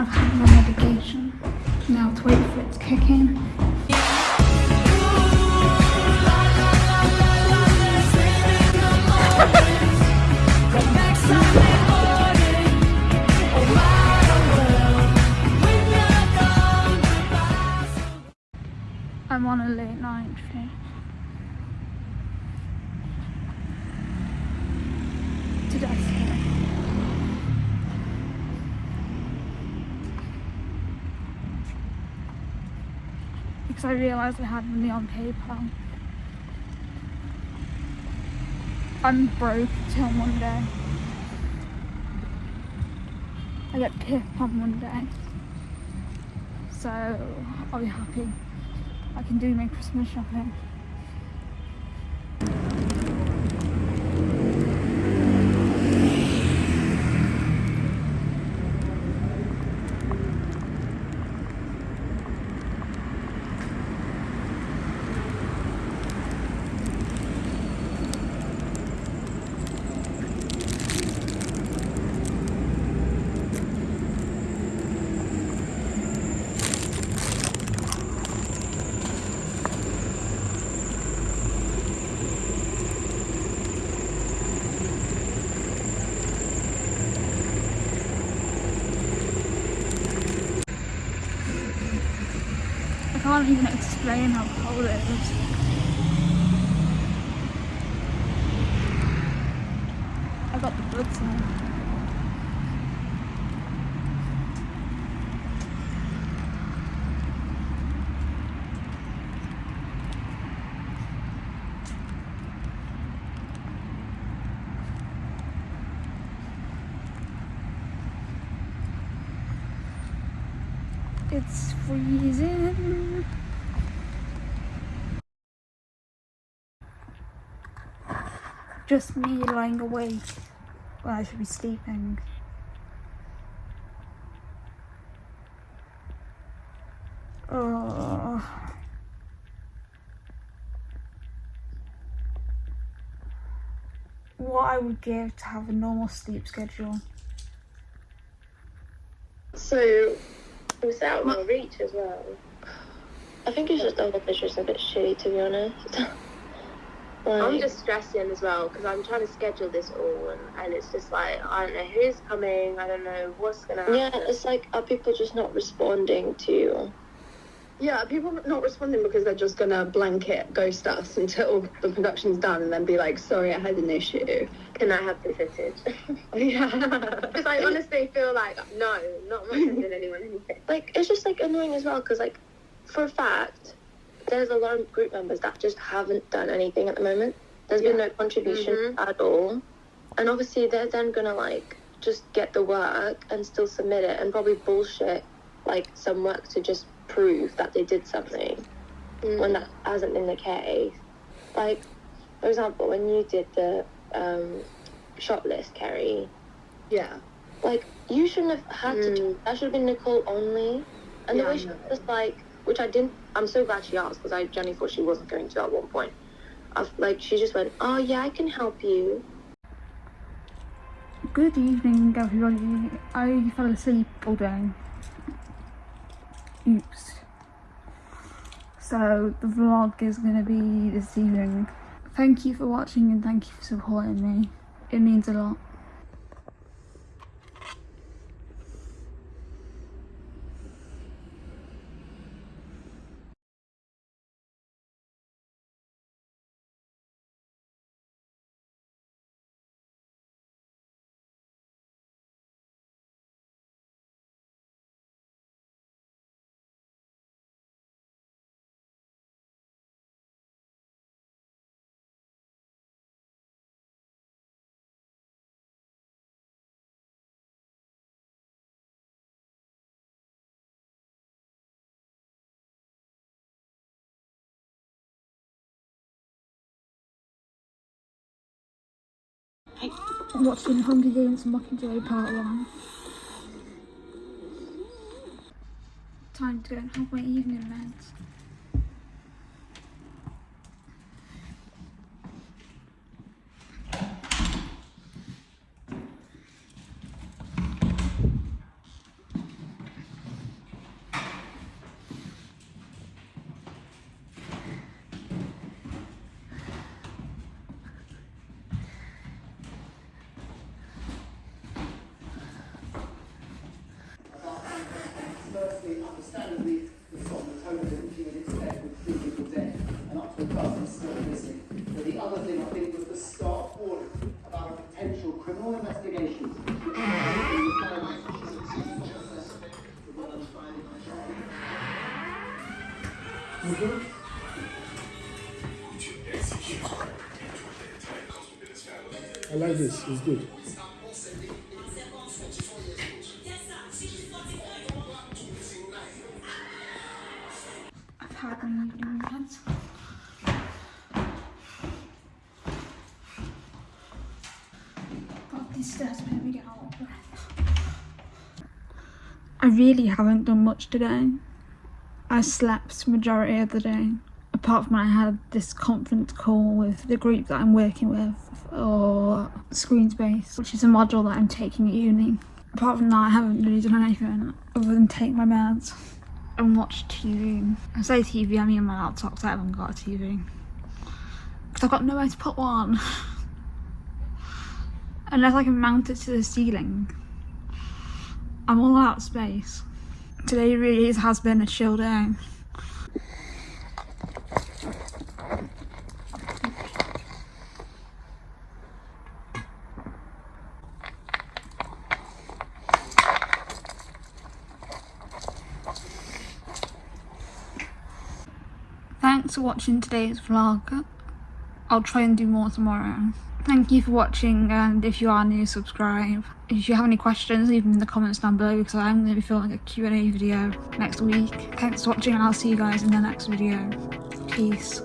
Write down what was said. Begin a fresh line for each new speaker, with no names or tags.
I've had my medication. Now to wait for it to kick in. I'm on a late night train. To Destiny. Because I realised I had money on PayPal. I'm broke till Monday. I get PIP on Monday. So I'll be happy. I can do my Christmas shopping. I can't even explain how cold it is. I got the goods now. It's freezing. Just me lying awake when I should be sleeping. Oh. What I would give to have a normal sleep schedule.
So was out of my reach as well. I think it's just other fish just a bit shitty to be honest.
I'm just stressing as well because I'm trying to schedule this all, and, and it's just like I don't know who's coming. I don't know what's gonna happen.
yeah, it's like are people just not responding to?
Yeah, people not responding because they're just gonna blanket ghost us until the production's done and then be like, sorry, I had an issue.
Can I have the footage?
Yeah.
Because I honestly feel like no, not sending anyone anything.
Like it's just like annoying as well because like for a fact, there's a lot of group members that just haven't done anything at the moment. There's been no contribution
Mhm.
at all, and obviously they're then gonna like just get the work and still submit it and probably bullshit like some work to just prove that they did something when that hasn't been the case. Like, for example, when you did the um, shop list, Kerry,
yeah.
like you shouldn't have had to.
Mm.
Do, that should have been Nicole only. And
Yeah,
the
I
way she
know.
was like, which I didn't. I'm so glad she asked because I genuinely thought she wasn't going to at one point. I've, like she just went, "Oh yeah, I can help you."
Good evening, everybody. I fell asleep all day. So the vlog is going to be this evening. Thank you for watching and thank you for supporting me. It means a lot. Watching Hunger Games Mockingjay Part 1. Time to go and have my evening meds.
I like this. It's good.
I've had my evening meds. God, these stairs made me get out of breath. I really haven't done much today. I slept majority of the day. Apart from I had this conference call with the group that I'm working with or Screenspace, which is a module that I'm taking at uni. Apart from that, I haven't really done anything other than take my meds and watch TV. I say TV, I mean my laptop 'cause I haven't got a TV. Because I've got nowhere to put one. Unless I can mount it to the ceiling. I'm all out of space. Today really has been a chill day. Thanks for watching today's vlog. I'll try and do more tomorrow. Thank you for watching and if you are new, subscribe. If you have any questions, leave them in the comments down below because I'm going to be filming a Q&A video next week. Thanks for watching and I'll see you guys in the next video. Peace.